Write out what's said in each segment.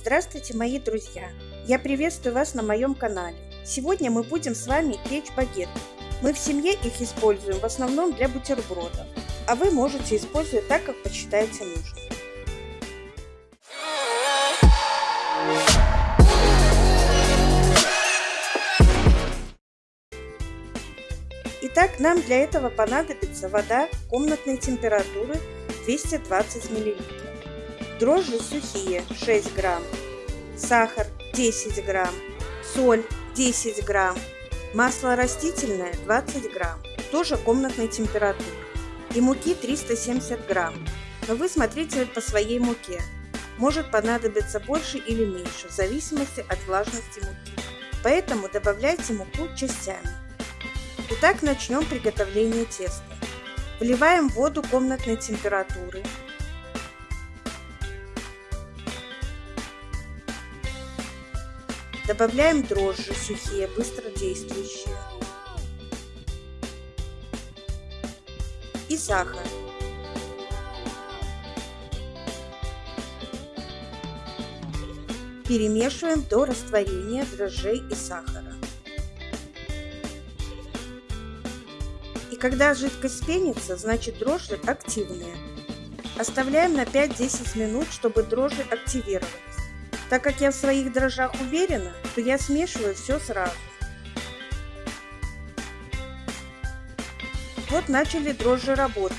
Здравствуйте, мои друзья! Я приветствую вас на моем канале. Сегодня мы будем с вами печь багеты. Мы в семье их используем в основном для бутербродов, а вы можете использовать так, как посчитаете нужным. Итак, нам для этого понадобится вода комнатной температуры 220 мл, дрожжи сухие 6 грамм, сахар 10 грамм, соль 10 грамм, масло растительное 20 грамм, тоже комнатной температуры, и муки 370 грамм. Но вы смотрите по своей муке. Может понадобиться больше или меньше, в зависимости от влажности муки. Поэтому добавляйте муку частями. Итак, начнем приготовление теста. Вливаем воду комнатной температуры. Добавляем дрожжи сухие, быстродействующие. И сахар. Перемешиваем до растворения дрожжей и сахара. когда жидкость пенится, значит дрожжи активные. Оставляем на 5-10 минут, чтобы дрожжи активировались. Так как я в своих дрожжах уверена, то я смешиваю все сразу. Вот начали дрожжи работать.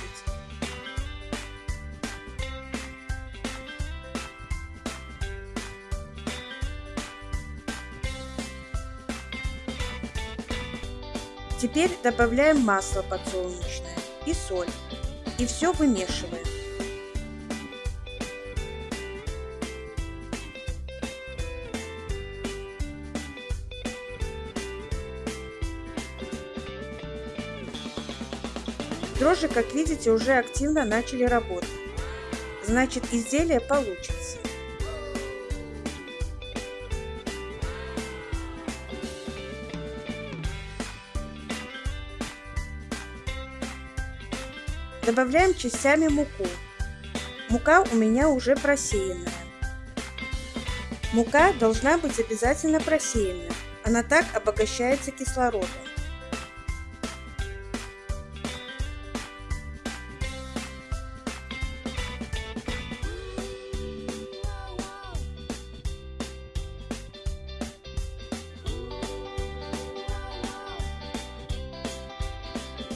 Теперь добавляем масло подсолнечное и соль. И все вымешиваем. Дрожжи, как видите, уже активно начали работать. Значит, изделие получится. Добавляем частями муку. Мука у меня уже просеянная. Мука должна быть обязательно просеянная. Она так обогащается кислородом.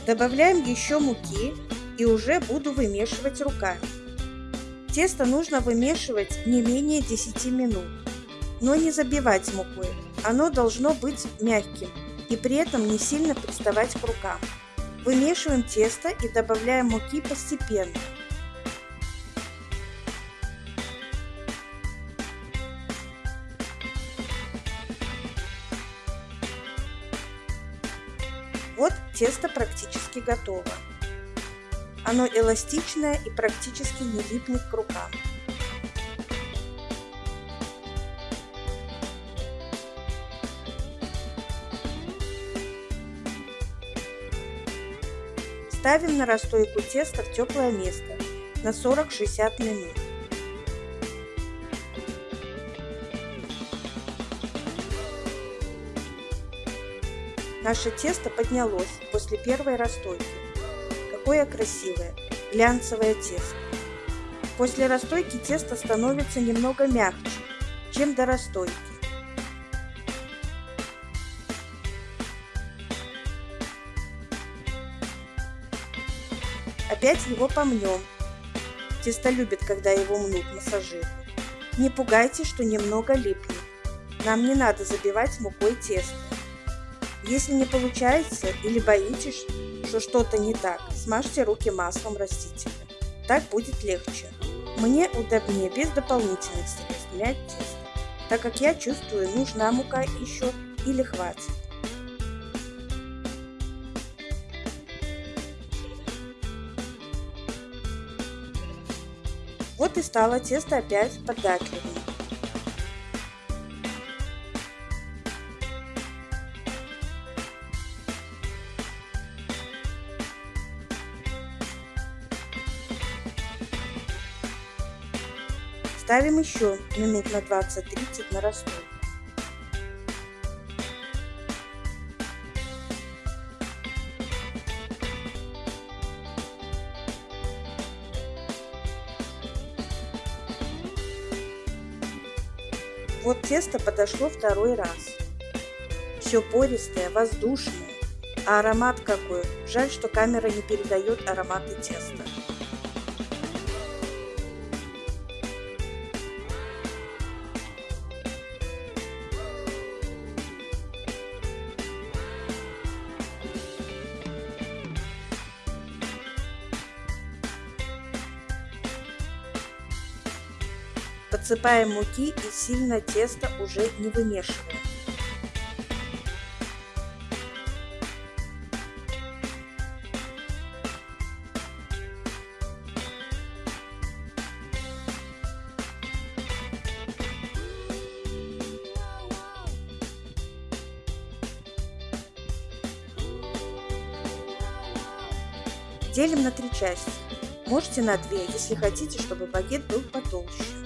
Добавляем еще муки и уже буду вымешивать руками. Тесто нужно вымешивать не менее 10 минут, но не забивать мукой. Оно должно быть мягким и при этом не сильно приставать к рукам. Вымешиваем тесто и добавляем муки постепенно. Тесто практически готово. Оно эластичное и практически не липнет к рукам. Ставим на расстойку теста в теплое место на 40-60 минут. Наше тесто поднялось после первой расстойки. Какое красивое, глянцевое тесто. После расстойки тесто становится немного мягче, чем до расстойки. Опять его помнем. Тесто любит, когда его мнут, массажируют. Не пугайтесь, что немного липнет. Нам не надо забивать мукой тесто. Если не получается или боитесь, что что-то не так, смажьте руки маслом растительным. Так будет легче. Мне удобнее без дополнительных средств мять тесто, так как я чувствую, нужна мука еще или хватит. Вот и стало тесто опять податливым. Ставим еще минут на 20-30 на расстой. Вот тесто подошло второй раз. Все пористое, воздушное. А аромат какой. Жаль, что камера не передает ароматы теста. Подсыпаем муки и сильно тесто уже не вымешиваем. Делим на три части. Можете на две, если хотите, чтобы багет был потолще.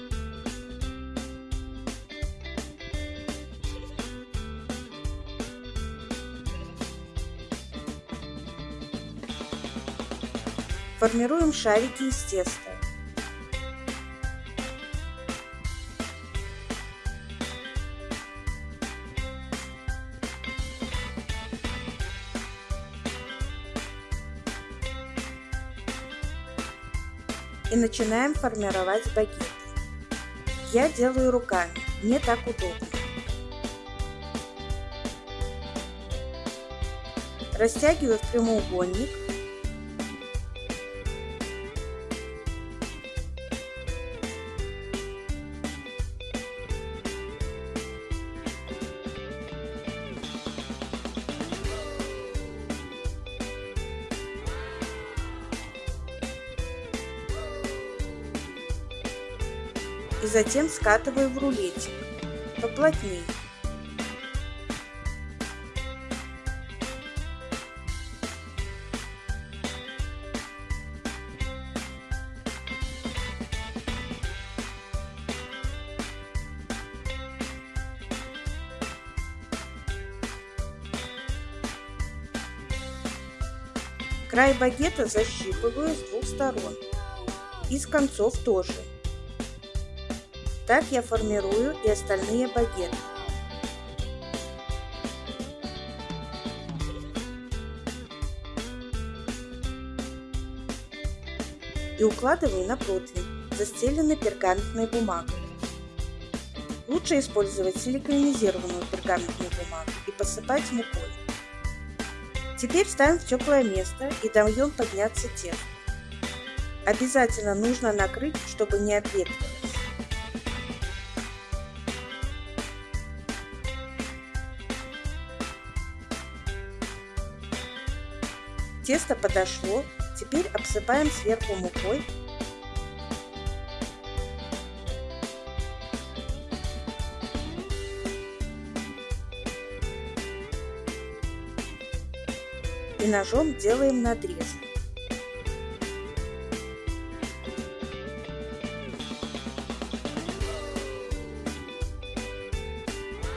Формируем шарики из теста. И начинаем формировать багеты. Я делаю руками, мне так удобно. Растягиваю в прямоугольник и затем скатываю в рулетик поплотнее. Край багета защипываю с двух сторон и с концов тоже. Так я формирую и остальные багеты. И укладываю на противень, застеленный пергаментной бумагой. Лучше использовать силиконизированную пергаментную бумагу и посыпать мукой. Теперь ставим в теплое место и даем подняться тесто. Обязательно нужно накрыть, чтобы не обветрилось. Тесто подошло, теперь обсыпаем сверху мукой. И ножом делаем надрез.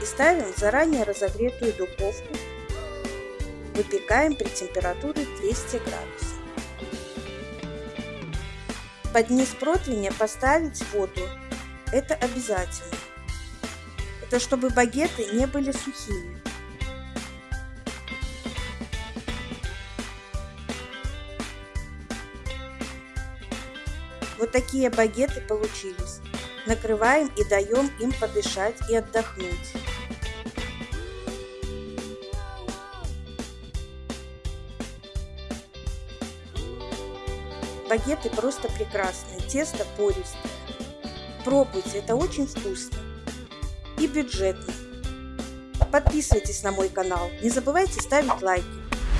И ставим в заранее разогретую духовку Выпекаем при температуре 200 градусов. Под низ противня поставить воду. Это обязательно. Это чтобы багеты не были сухими. Вот такие багеты получились. Накрываем и даем им подышать и отдохнуть. Багеты просто прекрасные, тесто пористое. Пробуйте, это очень вкусно и бюджетно. Подписывайтесь на мой канал, не забывайте ставить лайки,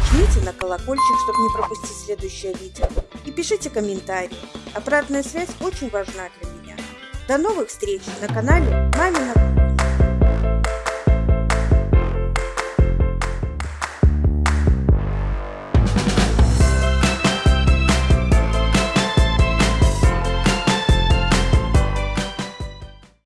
жмите на колокольчик, чтобы не пропустить следующее видео и пишите комментарии. Обратная связь очень важна для меня. До новых встреч на канале Мамина